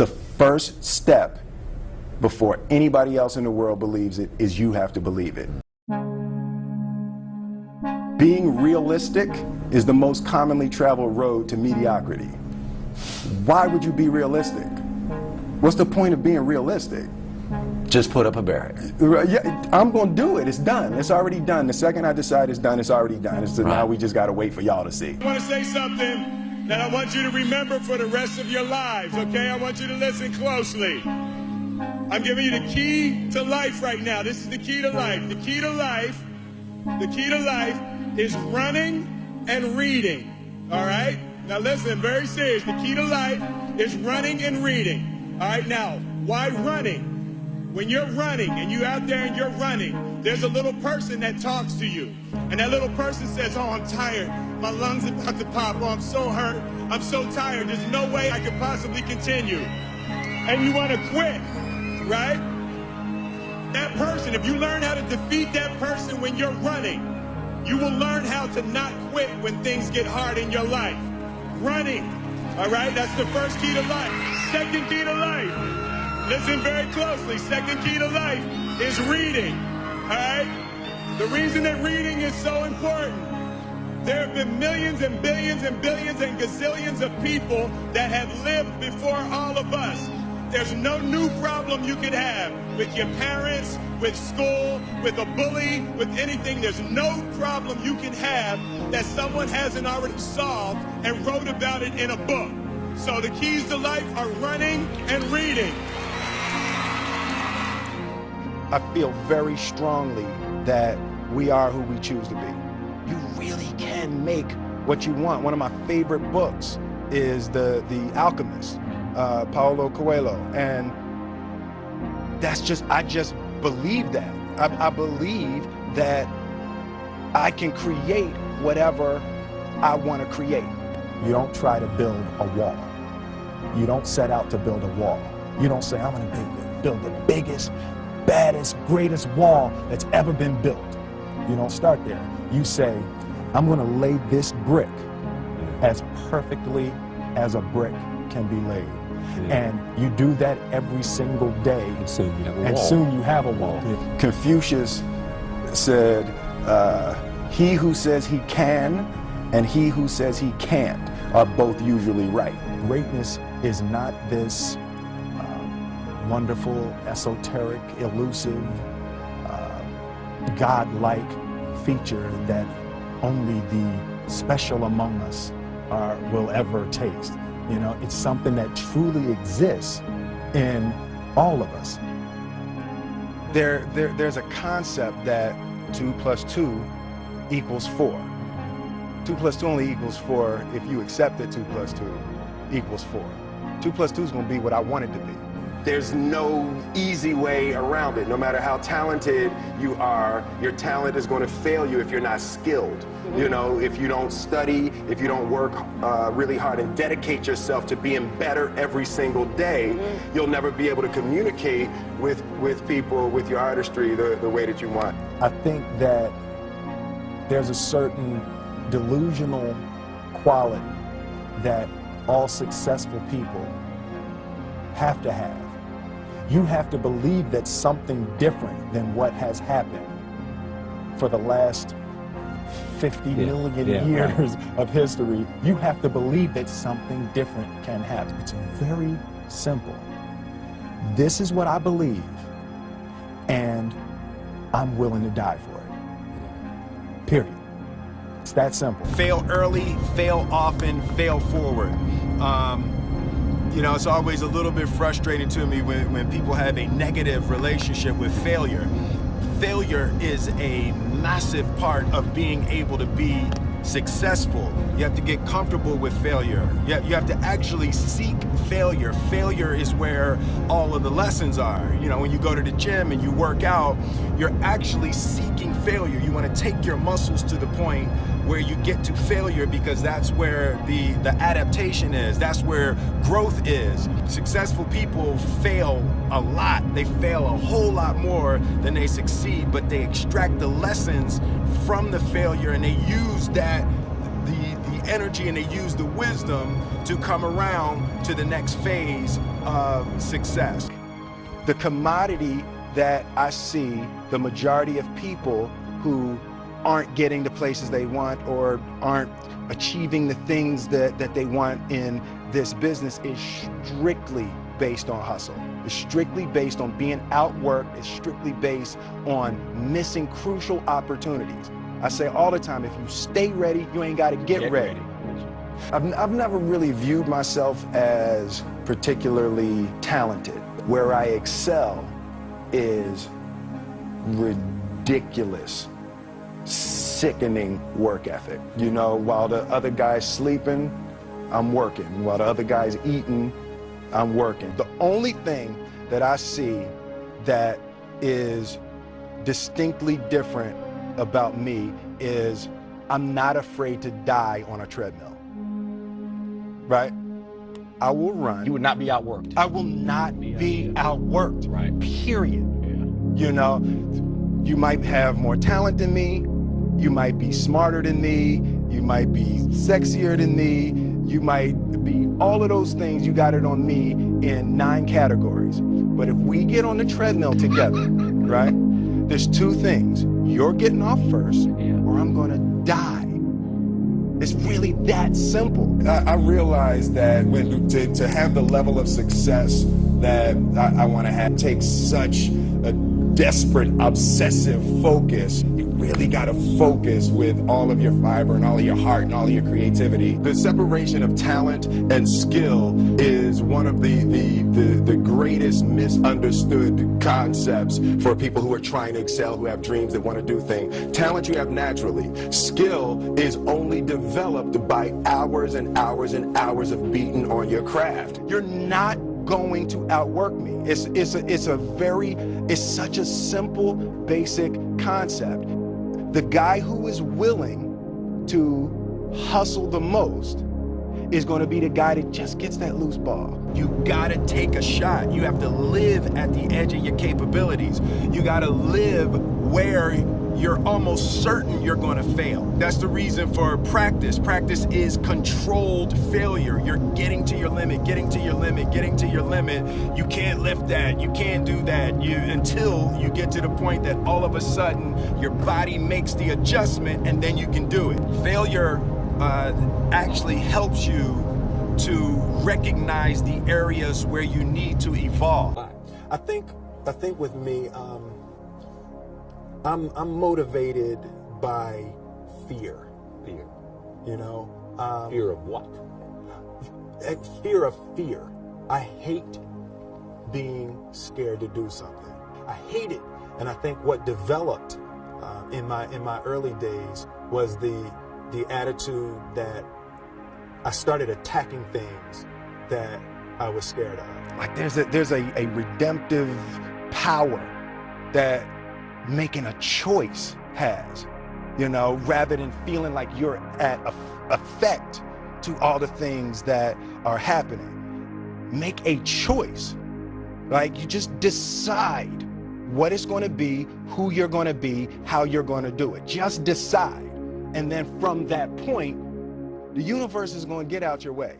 The first step before anybody else in the world believes it is you have to believe it. Being realistic is the most commonly traveled road to mediocrity. Why would you be realistic? What's the point of being realistic? Just put up a barrier. Yeah, I'm going to do it. It's done. It's already done. The second I decide it's done, it's already done. So right. now we just got to wait for y'all to see. I want to say something that I want you to remember for the rest of your lives, okay? I want you to listen closely. I'm giving you the key to life right now. This is the key to life. The key to life, the key to life is running and reading. All right? Now listen, very serious. The key to life is running and reading. All right, now, why running? When you're running and you're out there and you're running, there's a little person that talks to you. And that little person says, oh, I'm tired. My lungs are about to pop. Oh, I'm so hurt. I'm so tired. There's no way I could possibly continue. And you want to quit, right? That person, if you learn how to defeat that person when you're running, you will learn how to not quit when things get hard in your life. Running, all right? That's the first key to life. Second key to life Listen very closely. Second key to life is reading. All right? The reason that reading is so important, there have been millions and billions and billions and gazillions of people that have lived before all of us. There's no new problem you could have with your parents, with school, with a bully, with anything. There's no problem you can have that someone hasn't already solved and wrote about it in a book. So the keys to life are running and reading. I feel very strongly that we are who we choose to be. You really can make what you want. One of my favorite books is The, the Alchemist, uh, Paulo Coelho. And that's just, I just believe that. I, I believe that I can create whatever I want to create. You don't try to build a wall. You don't set out to build a wall. You don't say, I'm going to build the biggest baddest, greatest wall that's ever been built. You don't start there. You say, I'm going to lay this brick as perfectly as a brick can be laid. Yeah. And you do that every single day. And soon you have a and wall. Soon you have a wall. Yeah. Confucius said, uh, he who says he can and he who says he can't are both usually right. Greatness is not this wonderful, esoteric, elusive, uh, God-like feature that only the special among us are, will ever taste. You know, it's something that truly exists in all of us. There, there, there's a concept that two plus two equals four. Two plus two only equals four if you accept that two plus two equals four. Two plus two is to be what I want it to be there's no easy way around it. No matter how talented you are, your talent is going to fail you if you're not skilled. You know, if you don't study, if you don't work uh, really hard and dedicate yourself to being better every single day, you'll never be able to communicate with, with people, with your artistry, the, the way that you want. I think that there's a certain delusional quality that all successful people have to have you have to believe that something different than what has happened for the last 50 yeah, million yeah, years right. of history. You have to believe that something different can happen. It's very simple. This is what I believe, and I'm willing to die for it. Period. It's that simple. Fail early, fail often, fail forward. Um, you know, it's always a little bit frustrating to me when, when people have a negative relationship with failure. Failure is a massive part of being able to be successful. You have to get comfortable with failure. You have, you have to actually seek failure. Failure is where all of the lessons are. You know, when you go to the gym and you work out, you're actually seeking failure. You want to take your muscles to the point where you get to failure because that's where the, the adaptation is. That's where growth is. Successful people fail a lot. They fail a whole lot more than they succeed, but they extract the lessons from the failure and they use that the, the energy and they use the wisdom to come around to the next phase of success. The commodity that I see the majority of people who aren't getting the places they want or aren't achieving the things that, that they want in this business is strictly based on hustle. It's strictly based on being outworked. It's strictly based on missing crucial opportunities. I say all the time, if you stay ready, you ain't got to get, Get ready. ready. I've, I've never really viewed myself as particularly talented. Where I excel is ridiculous, sickening work ethic. You know, while the other guy's sleeping, I'm working. While the other guy's eating, I'm working. The only thing that I see that is distinctly different about me is I'm not afraid to die on a treadmill. Right? I will run. You would not be outworked. I will not be outworked. Right. Period. Yeah. You know, you might have more talent than me. You might be smarter than me. You might be sexier than me. You might be all of those things. You got it on me in nine categories. But if we get on the treadmill together, right? There's two things. You're getting off first, or I'm going to die. It's really that simple. I, I realize that when to, to have the level of success that I, I want to have takes such a desperate, obsessive focus. You really got to focus with all of your fiber and all of your heart and all of your creativity. The separation of talent and skill is one of the, the, the, the greatest misunderstood concepts for people who are trying to excel, who have dreams that want to do things. Talent you have naturally. Skill is only developed by hours and hours and hours of beating on your craft. You're not going to outwork me. It's, it's, a, it's a very, it's such a simple, basic concept. The guy who is willing to hustle the most is going to be the guy that just gets that loose ball. You gotta take a shot. You have to live at the edge of your capabilities. You gotta live where you're almost certain you're gonna fail. That's the reason for practice. Practice is controlled failure. You're getting to your limit, getting to your limit, getting to your limit. You can't lift that, you can't do that you, until you get to the point that all of a sudden your body makes the adjustment and then you can do it. Failure uh, actually helps you to recognize the areas where you need to evolve. I think, I think with me, um, I'm, I'm motivated by fear. Fear. You know, um, Fear of what? a fear of fear. I hate being scared to do something. I hate it, and I think what developed uh, in my in my early days was the the attitude that I started attacking things that I was scared of. Like there's a there's a, a redemptive power that making a choice has, you know, rather than feeling like you're at a, effect to all the things that are happening. Make a choice. Like you just decide what it's going to be, who you're going to be, how you're going to do it. Just decide. And then from that point, the universe is going to get out your way.